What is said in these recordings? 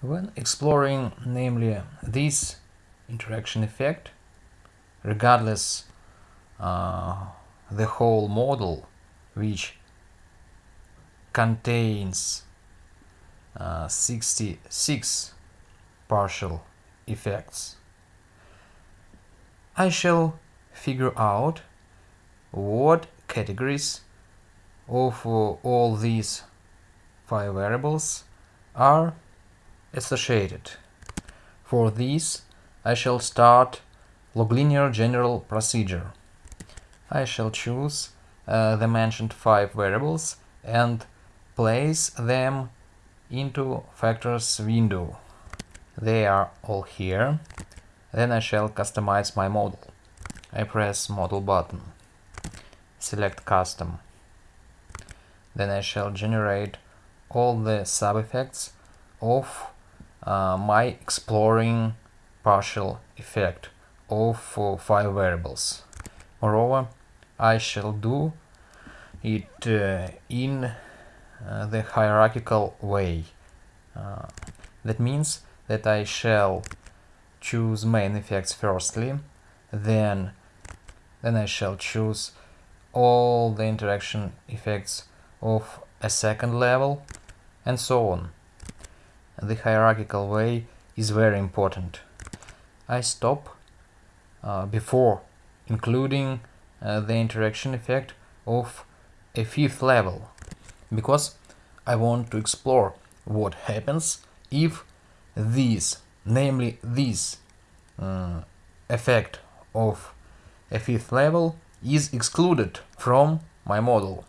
When exploring, namely, this interaction effect, regardless uh, the whole model, which contains uh, 66 partial effects, I shall figure out what categories of uh, all these five variables are associated. For this, I shall start log-linear general procedure. I shall choose uh, the mentioned five variables and place them into factors window. They are all here. Then I shall customize my model. I press model button, select custom. Then I shall generate all the sub-effects of uh, my exploring partial effect of uh, five variables. Moreover, I shall do it uh, in uh, the hierarchical way. Uh, that means that I shall choose main effects firstly, then then I shall choose all the interaction effects of a second level and so on. The hierarchical way is very important. I stop uh, before including uh, the interaction effect of a fifth level because I want to explore what happens if this, namely this uh, effect of a fifth level is excluded from my model.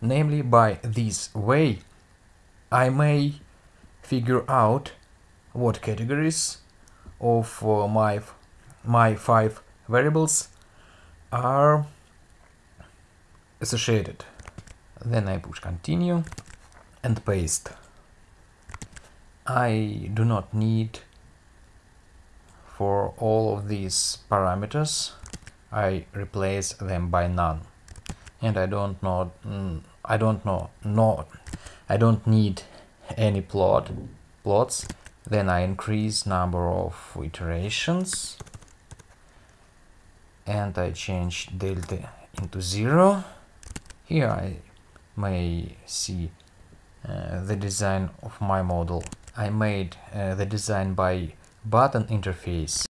Namely, by this way, I may figure out what categories of uh, my, my five variables are associated. Then I push continue and paste. I do not need for all of these parameters I replace them by none and I don't know mm, I don't know no I don't need any plot plots. Then I increase number of iterations. And I change delta into zero. Here I may see uh, the design of my model. I made uh, the design by button interface